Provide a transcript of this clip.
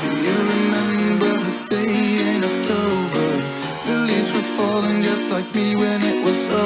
Do you remember the day in October? The leaves were falling just like me when it was over